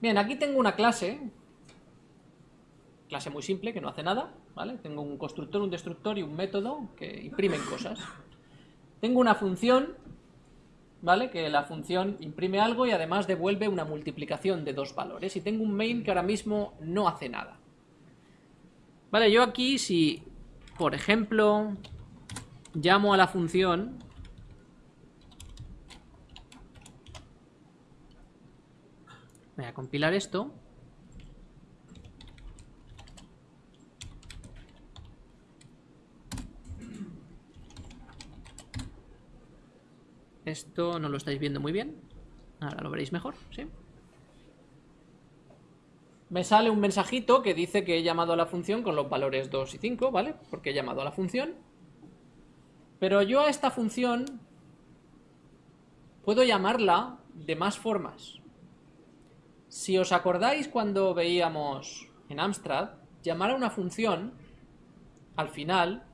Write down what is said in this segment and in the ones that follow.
Bien, aquí tengo una clase, clase muy simple que no hace nada, ¿vale? Tengo un constructor, un destructor y un método que imprimen cosas. Tengo una función, ¿vale? Que la función imprime algo y además devuelve una multiplicación de dos valores. Y tengo un main que ahora mismo no hace nada. Vale, yo aquí si, por ejemplo, llamo a la función Voy a compilar esto. Esto no lo estáis viendo muy bien. Ahora lo veréis mejor, ¿sí? Me sale un mensajito que dice que he llamado a la función con los valores 2 y 5, ¿vale? Porque he llamado a la función. Pero yo a esta función puedo llamarla de más formas. Si os acordáis cuando veíamos en Amstrad, llamar a una función, al final,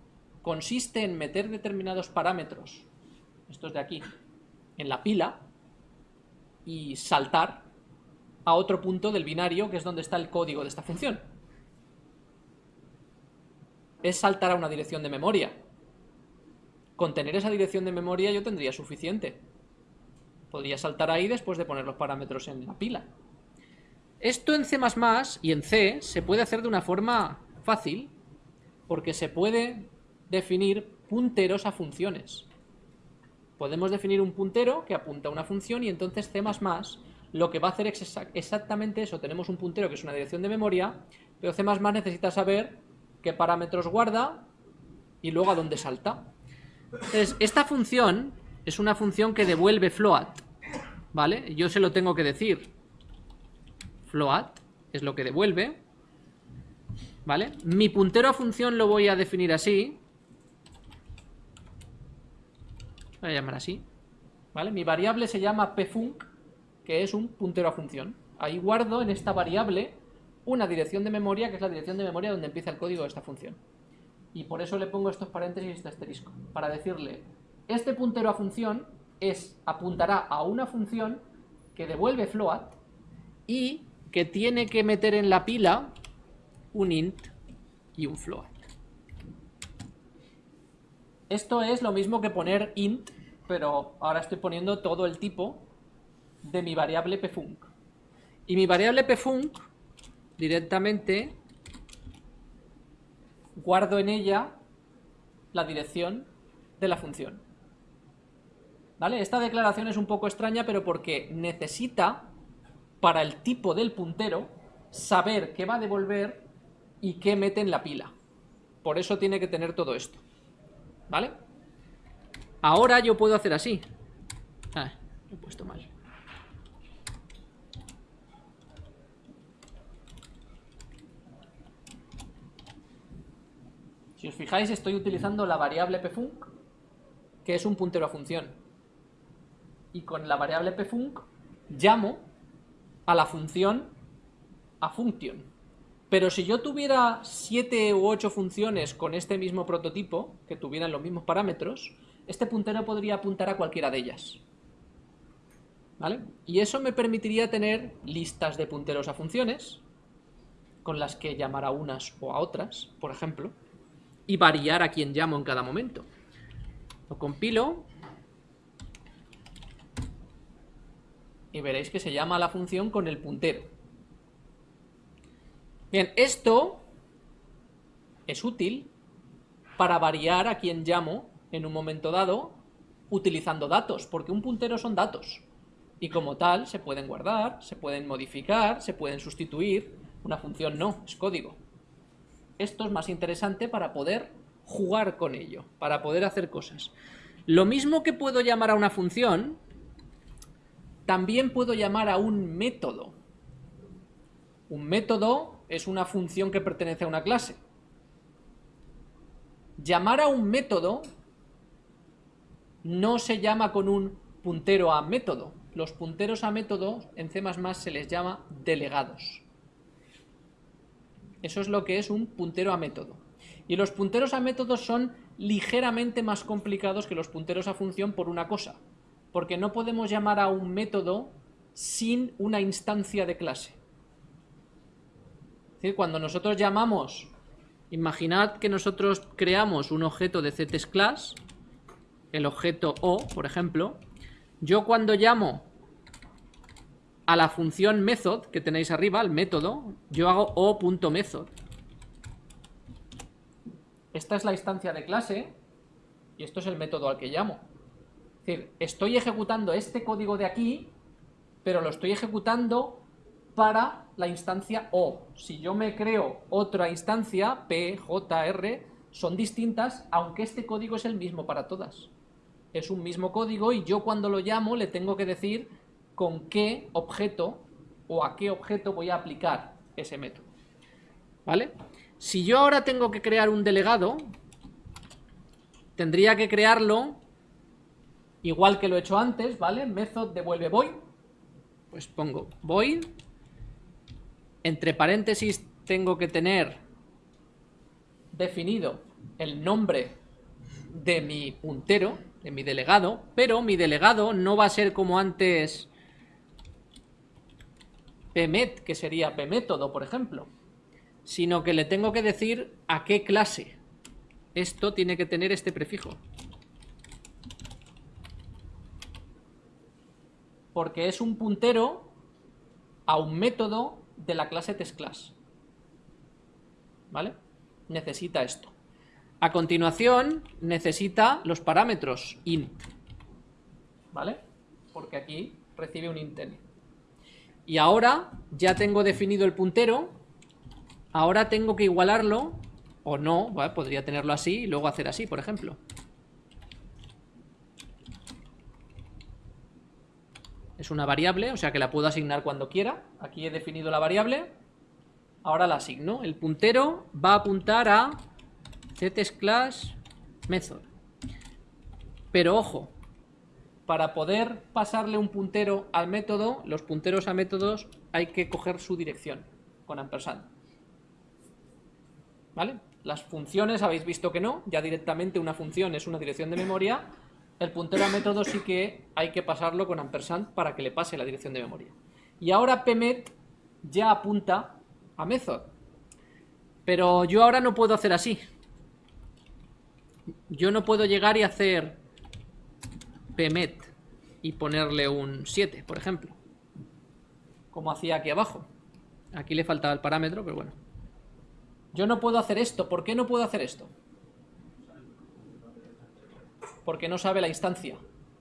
consiste en meter determinados parámetros, estos de aquí, en la pila, y saltar a otro punto del binario, que es donde está el código de esta función. Es saltar a una dirección de memoria. Con tener esa dirección de memoria yo tendría suficiente. Podría saltar ahí después de poner los parámetros en la pila. Esto en C++ y en C se puede hacer de una forma fácil, porque se puede definir punteros a funciones. Podemos definir un puntero que apunta a una función y entonces C++ lo que va a hacer es exactamente eso. Tenemos un puntero que es una dirección de memoria, pero C++ necesita saber qué parámetros guarda y luego a dónde salta. Entonces, esta función es una función que devuelve float, ¿vale? Yo se lo tengo que decir float, es lo que devuelve. ¿Vale? Mi puntero a función lo voy a definir así. Voy a llamar así. ¿Vale? Mi variable se llama pfunc, que es un puntero a función. Ahí guardo en esta variable una dirección de memoria, que es la dirección de memoria donde empieza el código de esta función. Y por eso le pongo estos paréntesis y este asterisco. Para decirle, este puntero a función es, apuntará a una función que devuelve float y que tiene que meter en la pila un int y un float. Esto es lo mismo que poner int, pero ahora estoy poniendo todo el tipo de mi variable pfunc. Y mi variable pfunc directamente guardo en ella la dirección de la función. ¿Vale? Esta declaración es un poco extraña, pero porque necesita para el tipo del puntero saber qué va a devolver y qué mete en la pila. Por eso tiene que tener todo esto. ¿Vale? Ahora yo puedo hacer así. Ah, lo he puesto mal. Si os fijáis, estoy utilizando la variable pfunc, que es un puntero a función. Y con la variable pfunc llamo a la función a function. Pero si yo tuviera siete u ocho funciones con este mismo prototipo, que tuvieran los mismos parámetros, este puntero podría apuntar a cualquiera de ellas. ¿Vale? Y eso me permitiría tener listas de punteros a funciones, con las que llamar a unas o a otras, por ejemplo, y variar a quien llamo en cada momento. Lo compilo y veréis que se llama la función con el puntero. Bien, esto es útil para variar a quien llamo en un momento dado utilizando datos, porque un puntero son datos y como tal se pueden guardar, se pueden modificar, se pueden sustituir, una función no, es código. Esto es más interesante para poder jugar con ello, para poder hacer cosas. Lo mismo que puedo llamar a una función, también puedo llamar a un método. Un método es una función que pertenece a una clase. Llamar a un método no se llama con un puntero a método. Los punteros a método en C++ se les llama delegados. Eso es lo que es un puntero a método. Y los punteros a métodos son ligeramente más complicados que los punteros a función por una cosa porque no podemos llamar a un método sin una instancia de clase. Es decir, cuando nosotros llamamos, imaginad que nosotros creamos un objeto de CTSClass, el objeto O, por ejemplo, yo cuando llamo a la función method que tenéis arriba, el método, yo hago o.method. Esta es la instancia de clase y esto es el método al que llamo. Es decir, estoy ejecutando este código de aquí, pero lo estoy ejecutando para la instancia O. Si yo me creo otra instancia, P, J, R, son distintas, aunque este código es el mismo para todas. Es un mismo código y yo cuando lo llamo le tengo que decir con qué objeto o a qué objeto voy a aplicar ese método. ¿Vale? Si yo ahora tengo que crear un delegado, tendría que crearlo igual que lo he hecho antes, ¿vale? Method devuelve void, pues pongo void, entre paréntesis tengo que tener definido el nombre de mi puntero, de mi delegado, pero mi delegado no va a ser como antes pmet, que sería pmétodo, por ejemplo, sino que le tengo que decir a qué clase. Esto tiene que tener este prefijo. Porque es un puntero a un método de la clase testClass. ¿Vale? Necesita esto. A continuación, necesita los parámetros int. ¿Vale? Porque aquí recibe un int. Y ahora ya tengo definido el puntero. Ahora tengo que igualarlo, o no, podría tenerlo así y luego hacer así, por ejemplo. Es una variable, o sea que la puedo asignar cuando quiera. Aquí he definido la variable. Ahora la asigno. El puntero va a apuntar a class method. Pero ojo, para poder pasarle un puntero al método, los punteros a métodos hay que coger su dirección con ampersand. ¿Vale? Las funciones habéis visto que no, ya directamente una función es una dirección de memoria, el puntero a método sí que hay que pasarlo con ampersand para que le pase la dirección de memoria. Y ahora pmet ya apunta a method. Pero yo ahora no puedo hacer así. Yo no puedo llegar y hacer pmet y ponerle un 7, por ejemplo. Como hacía aquí abajo. Aquí le faltaba el parámetro, pero bueno. Yo no puedo hacer esto. ¿Por qué no puedo hacer esto? Porque no sabe la instancia.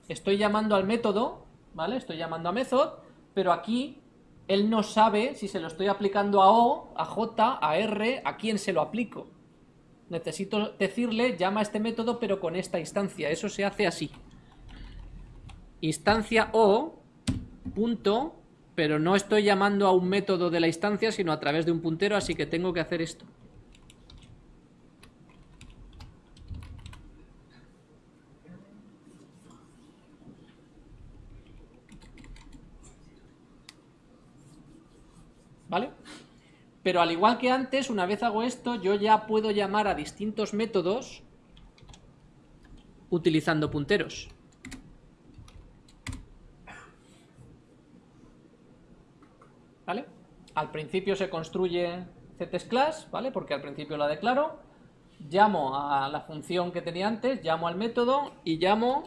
Estoy llamando al método, ¿vale? Estoy llamando a method, pero aquí él no sabe si se lo estoy aplicando a O, a J, a R, a quién se lo aplico. Necesito decirle, llama a este método, pero con esta instancia. Eso se hace así instancia o, punto, pero no estoy llamando a un método de la instancia, sino a través de un puntero, así que tengo que hacer esto. ¿Vale? Pero al igual que antes, una vez hago esto, yo ya puedo llamar a distintos métodos utilizando punteros. ¿vale? Al principio se construye CTSClass, ¿vale? Porque al principio la declaro, llamo a la función que tenía antes, llamo al método y llamo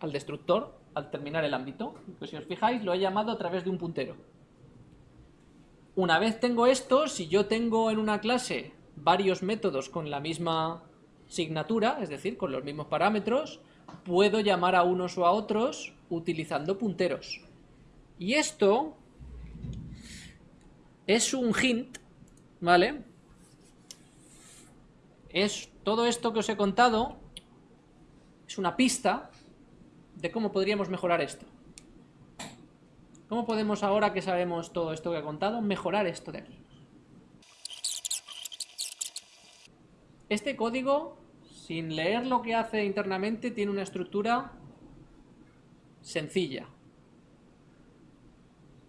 al destructor al terminar el ámbito. Pues si os fijáis, lo he llamado a través de un puntero. Una vez tengo esto, si yo tengo en una clase varios métodos con la misma signatura, es decir, con los mismos parámetros, puedo llamar a unos o a otros utilizando punteros. Y esto es un hint, ¿vale? Es todo esto que os he contado, es una pista de cómo podríamos mejorar esto. ¿Cómo podemos ahora que sabemos todo esto que he contado, mejorar esto de aquí? Este código, sin leer lo que hace internamente, tiene una estructura sencilla.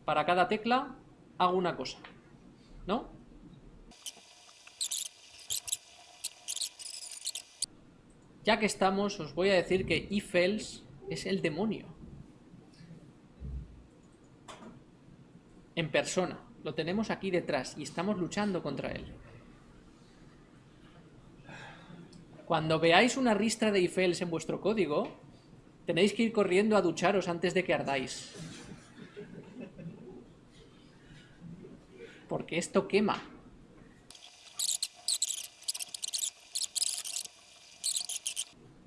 Para cada tecla hago una cosa, ¿no? Ya que estamos, os voy a decir que if else es el demonio. En persona. Lo tenemos aquí detrás y estamos luchando contra él. Cuando veáis una ristra de ifels en vuestro código, tenéis que ir corriendo a ducharos antes de que ardáis. Porque esto quema.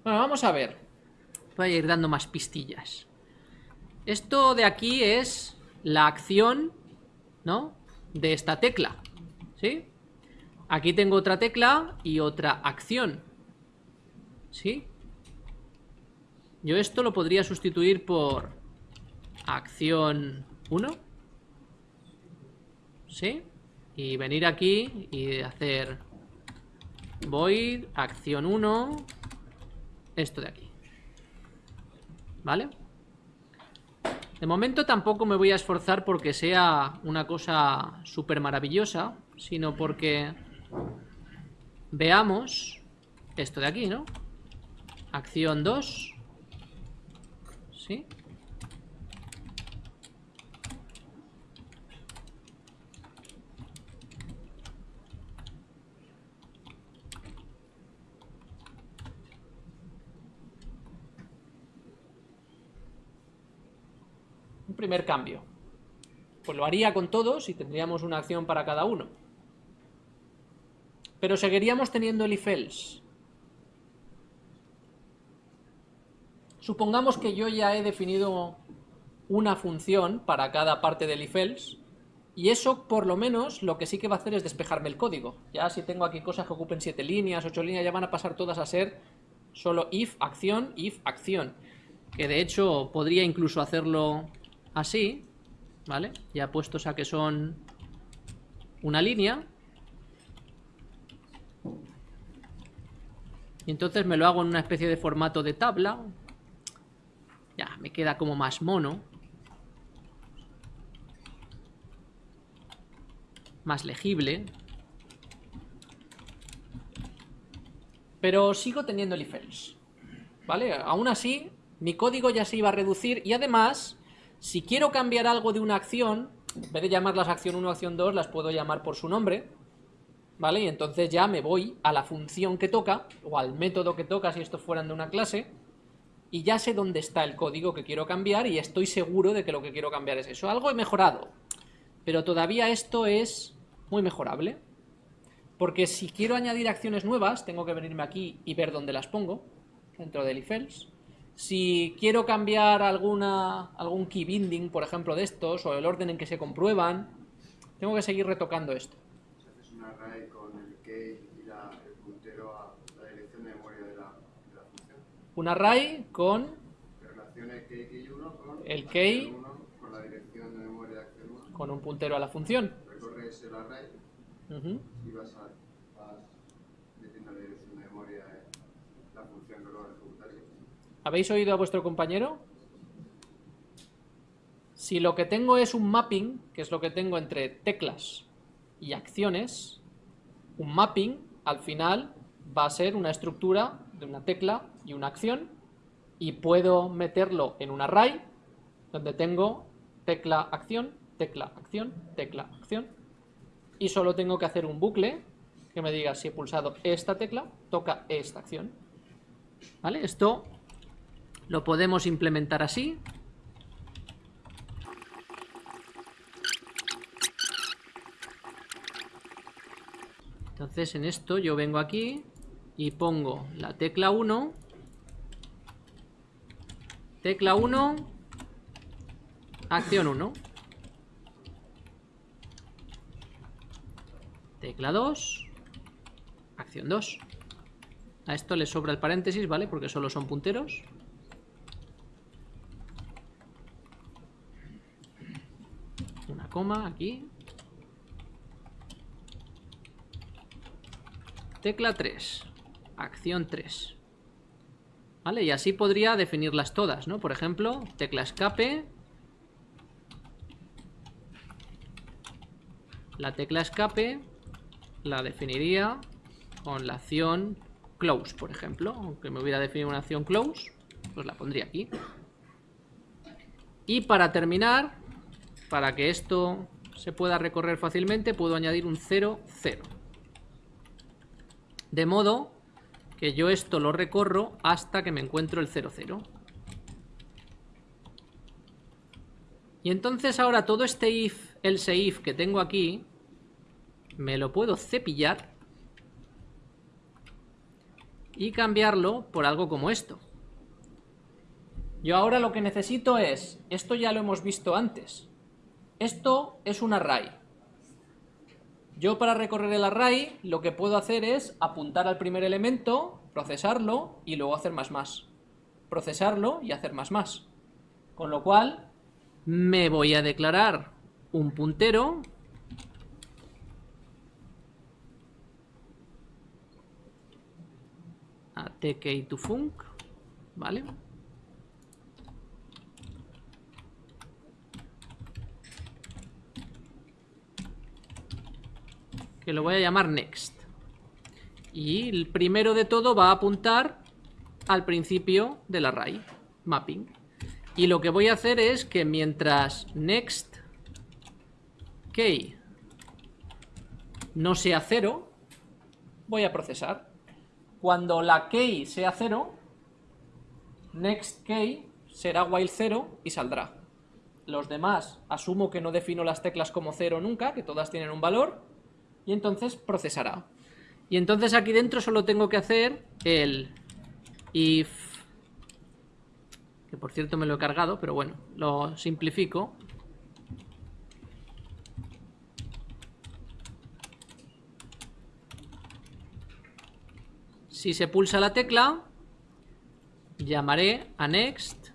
Bueno, vamos a ver. Voy a ir dando más pistillas. Esto de aquí es la acción, ¿no? De esta tecla, ¿sí? Aquí tengo otra tecla y otra acción, ¿sí? Yo esto lo podría sustituir por acción 1, ¿sí? Y venir aquí y hacer void, acción 1, esto de aquí. ¿Vale? De momento tampoco me voy a esforzar porque sea una cosa súper maravillosa, sino porque veamos esto de aquí, ¿no? Acción 2. ¿Sí? Primer cambio. Pues lo haría con todos y tendríamos una acción para cada uno. Pero seguiríamos teniendo el if else. Supongamos que yo ya he definido una función para cada parte del if else y eso por lo menos lo que sí que va a hacer es despejarme el código. Ya si tengo aquí cosas que ocupen 7 líneas, 8 líneas, ya van a pasar todas a ser solo if, acción, if, acción. Que de hecho podría incluso hacerlo así, ¿vale? Ya puestos a que son una línea. Y entonces me lo hago en una especie de formato de tabla. Ya, me queda como más mono. Más legible. Pero sigo teniendo el if ¿Vale? Aún así, mi código ya se iba a reducir y además si quiero cambiar algo de una acción, en vez de llamarlas acción 1 o acción 2, las puedo llamar por su nombre, ¿vale? Y entonces ya me voy a la función que toca, o al método que toca si esto fueran de una clase, y ya sé dónde está el código que quiero cambiar y estoy seguro de que lo que quiero cambiar es eso. Algo he mejorado, pero todavía esto es muy mejorable, porque si quiero añadir acciones nuevas, tengo que venirme aquí y ver dónde las pongo, dentro del if else, si quiero cambiar alguna, algún key binding, por ejemplo, de estos, o el orden en que se comprueban, tengo que seguir retocando esto. Si haces un array con el key y la, el puntero a la dirección de memoria de la, de la función. Un array con Relacione key, key 1 con el key 1 con la dirección de memoria de acción 1. con un puntero a la función. Recorres el array y vas, a, vas metiendo la dirección de memoria de la función que ejecutarías. ¿Habéis oído a vuestro compañero? Si lo que tengo es un mapping, que es lo que tengo entre teclas y acciones, un mapping al final va a ser una estructura de una tecla y una acción y puedo meterlo en un array donde tengo tecla acción, tecla acción, tecla acción y solo tengo que hacer un bucle que me diga si he pulsado esta tecla, toca esta acción. ¿Vale? Esto lo podemos implementar así. Entonces en esto yo vengo aquí y pongo la tecla 1, tecla 1, acción 1, tecla 2, acción 2. A esto le sobra el paréntesis, ¿vale? Porque solo son punteros. Una coma aquí. Tecla 3. Acción 3. ¿Vale? Y así podría definirlas todas, ¿no? Por ejemplo, tecla escape. La tecla escape la definiría con la acción close, por ejemplo. Aunque me hubiera definido una acción close, pues la pondría aquí. Y para terminar, para que esto se pueda recorrer fácilmente, puedo añadir un 0, 0. De modo que yo esto lo recorro hasta que me encuentro el 0, 0. Y entonces ahora todo este if, else if que tengo aquí, me lo puedo cepillar y cambiarlo por algo como esto. Yo ahora lo que necesito es, esto ya lo hemos visto antes, esto es un array. Yo para recorrer el array lo que puedo hacer es apuntar al primer elemento, procesarlo y luego hacer más más. Procesarlo y hacer más más. Con lo cual me voy a declarar un puntero a tk2func, ¿vale? Que lo voy a llamar next. Y el primero de todo va a apuntar al principio del array, mapping. Y lo que voy a hacer es que mientras next key no sea cero, voy a procesar. Cuando la key sea cero, next key será while cero y saldrá. Los demás asumo que no defino las teclas como cero nunca, que todas tienen un valor, y entonces procesará. Y entonces aquí dentro solo tengo que hacer el if, que por cierto me lo he cargado, pero bueno, lo simplifico. Si se pulsa la tecla, llamaré a next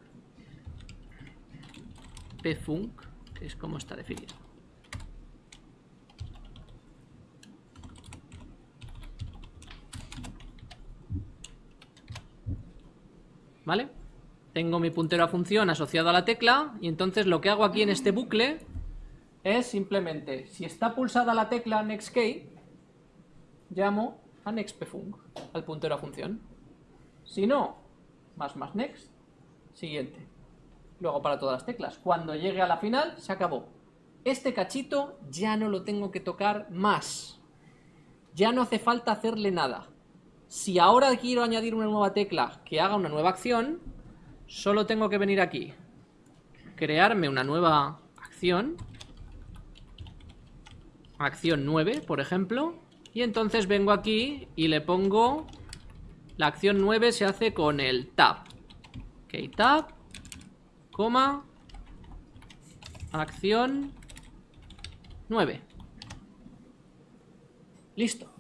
pfunc, que es como está definido. ¿Vale? Tengo mi puntero a función asociado a la tecla y entonces lo que hago aquí en este bucle es simplemente, si está pulsada la tecla nextKey, llamo a nextPfunc, al puntero a función. Si no, más más next, siguiente. Luego para todas las teclas. Cuando llegue a la final, se acabó. Este cachito ya no lo tengo que tocar más. Ya no hace falta hacerle nada. Si ahora quiero añadir una nueva tecla que haga una nueva acción, solo tengo que venir aquí, crearme una nueva acción, acción 9, por ejemplo, y entonces vengo aquí y le pongo, la acción 9 se hace con el tab, ok, tab, coma, acción 9. Listo.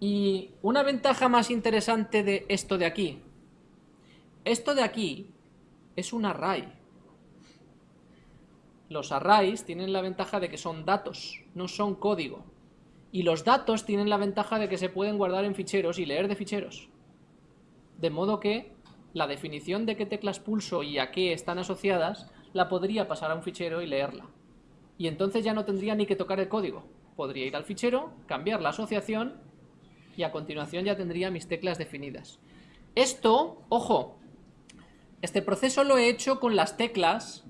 Y una ventaja más interesante de esto de aquí. Esto de aquí es un array. Los arrays tienen la ventaja de que son datos, no son código. Y los datos tienen la ventaja de que se pueden guardar en ficheros y leer de ficheros. De modo que la definición de qué teclas pulso y a qué están asociadas la podría pasar a un fichero y leerla. Y entonces ya no tendría ni que tocar el código. Podría ir al fichero, cambiar la asociación y a continuación ya tendría mis teclas definidas. Esto, ojo, este proceso lo he hecho con las teclas,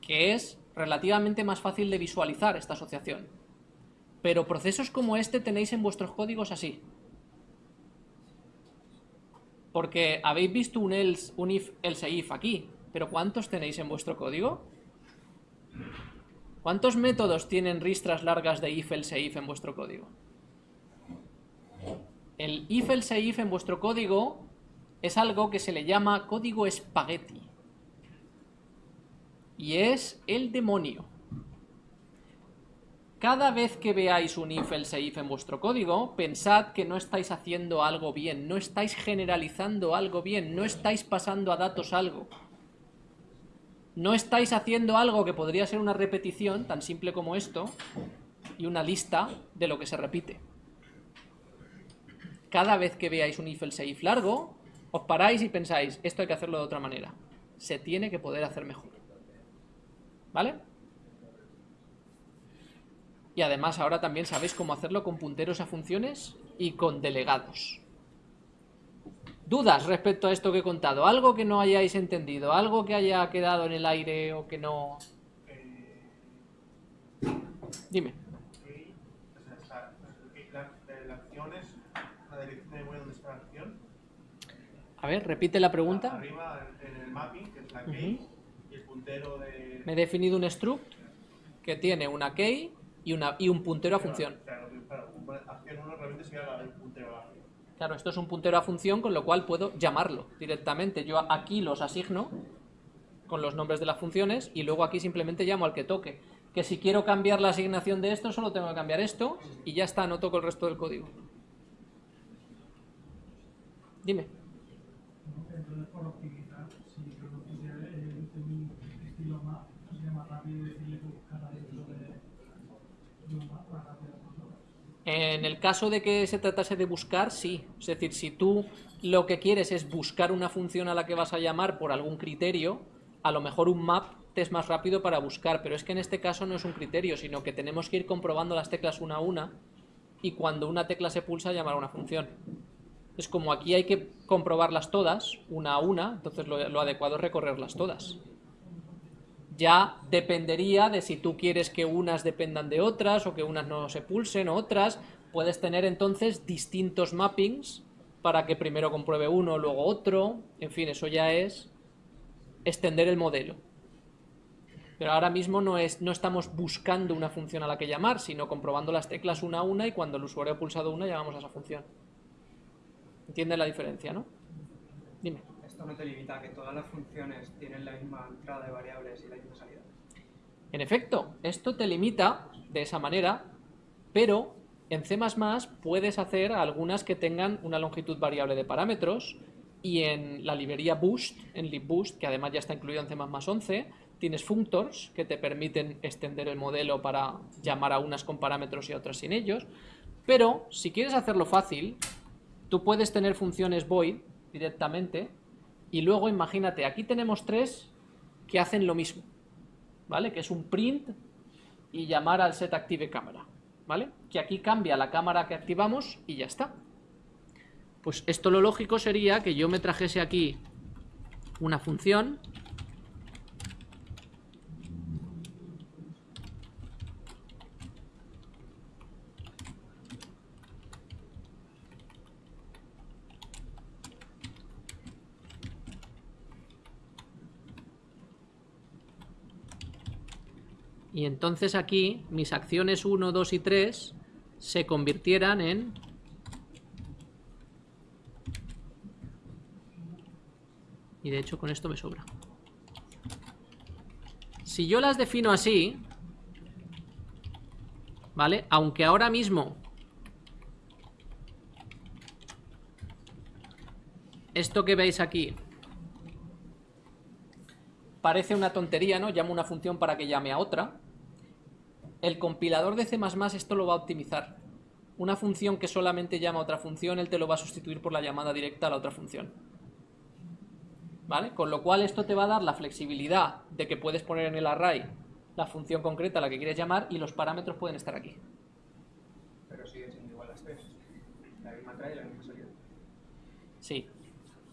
que es relativamente más fácil de visualizar esta asociación. Pero procesos como este tenéis en vuestros códigos así. Porque habéis visto un else, un if, else if aquí, pero ¿cuántos tenéis en vuestro código? ¿Cuántos métodos tienen ristras largas de if, else if en vuestro código? El if else if en vuestro código es algo que se le llama código espagueti. Y es el demonio. Cada vez que veáis un if else if en vuestro código, pensad que no estáis haciendo algo bien, no estáis generalizando algo bien, no estáis pasando a datos algo. No estáis haciendo algo que podría ser una repetición, tan simple como esto, y una lista de lo que se repite cada vez que veáis un if else if largo, os paráis y pensáis, esto hay que hacerlo de otra manera. Se tiene que poder hacer mejor. ¿Vale? Y además ahora también sabéis cómo hacerlo con punteros a funciones y con delegados. ¿Dudas respecto a esto que he contado? ¿Algo que no hayáis entendido? ¿Algo que haya quedado en el aire o que no...? Eh, Dime. key, o sea, está, el key- la, eh, la acción es la dirección de memoria donde está la acción. A ver, repite la pregunta. Arriba en, el mapping, que es la y el puntero de... Me he definido un struct que tiene una key y, una, y un puntero a función. Claro, claro, bueno, acción 1 realmente sería la- el puntero a la acción. Claro, esto es un puntero a función, con lo cual puedo llamarlo directamente. Yo aquí los asigno con los nombres de las funciones y luego aquí simplemente llamo al que toque. Que si quiero cambiar la asignación de esto, solo tengo que cambiar esto y ya está, no toco el resto del código. Dime. Si el mi estilo sería más rápido decirle que de. En el caso de que se tratase de buscar, sí. Es decir, si tú lo que quieres es buscar una función a la que vas a llamar por algún criterio, a lo mejor un map te es más rápido para buscar, pero es que en este caso no es un criterio, sino que tenemos que ir comprobando las teclas una a una y cuando una tecla se pulsa llamar a una función. Es como aquí hay que comprobarlas todas, una a una, entonces lo, lo adecuado es recorrerlas todas. Ya dependería de si tú quieres que unas dependan de otras o que unas no se pulsen o otras. Puedes tener entonces distintos mappings para que primero compruebe uno, luego otro. En fin, eso ya es extender el modelo. Pero ahora mismo no, es, no estamos buscando una función a la que llamar, sino comprobando las teclas una a una y cuando el usuario ha pulsado una llamamos a esa función. ¿Entiendes la diferencia, no? Dime. Esto no te limita a que todas las funciones tienen la misma entrada de variables y la misma salida. En efecto, esto te limita de esa manera, pero en C++ puedes hacer algunas que tengan una longitud variable de parámetros y en la librería Boost, en libboost, que además ya está incluido en C++ 11, tienes functors que te permiten extender el modelo para llamar a unas con parámetros y a otras sin ellos, pero si quieres hacerlo fácil, tú puedes tener funciones void directamente y luego imagínate, aquí tenemos tres que hacen lo mismo. ¿vale? Que es un print y llamar al set active ¿vale? Que aquí cambia la cámara que activamos y ya está. Pues esto lo lógico sería que yo me trajese aquí una función y entonces aquí mis acciones 1, 2 y 3 se convirtieran en y de hecho con esto me sobra si yo las defino así ¿vale? aunque ahora mismo esto que veis aquí parece una tontería, ¿no? Llamo una función para que llame a otra. El compilador de C++ esto lo va a optimizar. Una función que solamente llama a otra función, él te lo va a sustituir por la llamada directa a la otra función. ¿Vale? Con lo cual esto te va a dar la flexibilidad de que puedes poner en el array la función concreta a la que quieres llamar y los parámetros pueden estar aquí. Pero siguen siendo igual las tres. La misma entrada y la misma salida. Sí.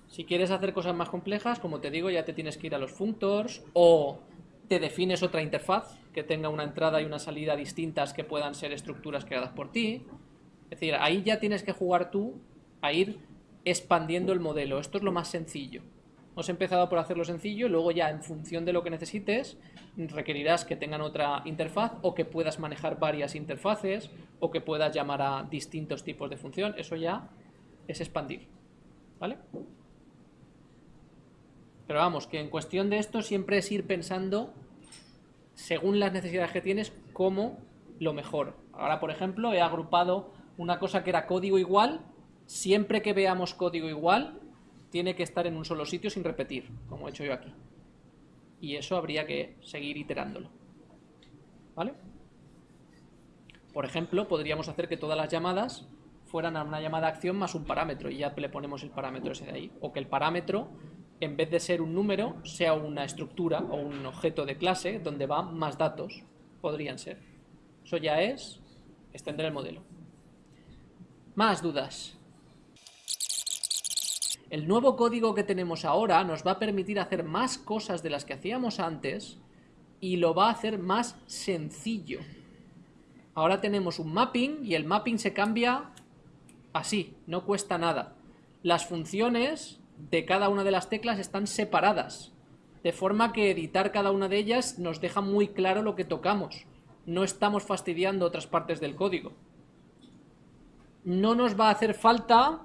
Si quieres hacer cosas más complejas, como te digo, ya te tienes que ir a los functors o te defines otra interfaz que tenga una entrada y una salida distintas que puedan ser estructuras creadas por ti. Es decir, ahí ya tienes que jugar tú a ir expandiendo el modelo. Esto es lo más sencillo. Hemos empezado por hacerlo sencillo, luego ya en función de lo que necesites requerirás que tengan otra interfaz o que puedas manejar varias interfaces o que puedas llamar a distintos tipos de función. Eso ya es expandir. ¿Vale? Pero vamos, que en cuestión de esto siempre es ir pensando, según las necesidades que tienes, como lo mejor. Ahora, por ejemplo, he agrupado una cosa que era código igual. Siempre que veamos código igual, tiene que estar en un solo sitio sin repetir, como he hecho yo aquí. Y eso habría que seguir iterándolo. ¿Vale? Por ejemplo, podríamos hacer que todas las llamadas fueran a una llamada acción más un parámetro y ya le ponemos el parámetro ese de ahí. O que el parámetro en vez de ser un número, sea una estructura o un objeto de clase donde va más datos. Podrían ser. Eso ya es extender el modelo. Más dudas. El nuevo código que tenemos ahora nos va a permitir hacer más cosas de las que hacíamos antes y lo va a hacer más sencillo. Ahora tenemos un mapping y el mapping se cambia así, no cuesta nada. Las funciones de cada una de las teclas están separadas, de forma que editar cada una de ellas nos deja muy claro lo que tocamos. No estamos fastidiando otras partes del código. No nos va a hacer falta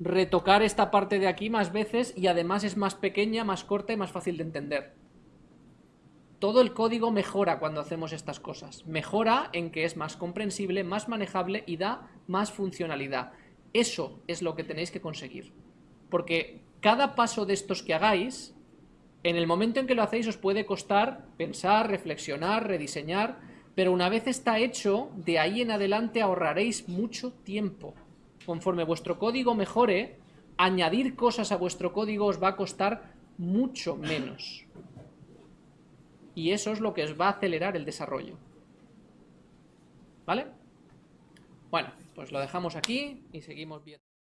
retocar esta parte de aquí más veces y además es más pequeña, más corta y más fácil de entender. Todo el código mejora cuando hacemos estas cosas. Mejora en que es más comprensible, más manejable y da más funcionalidad. Eso es lo que tenéis que conseguir. Porque cada paso de estos que hagáis, en el momento en que lo hacéis os puede costar pensar, reflexionar, rediseñar, pero una vez está hecho, de ahí en adelante ahorraréis mucho tiempo. Conforme vuestro código mejore, añadir cosas a vuestro código os va a costar mucho menos. Y eso es lo que os va a acelerar el desarrollo. ¿Vale? Bueno, pues lo dejamos aquí y seguimos viendo.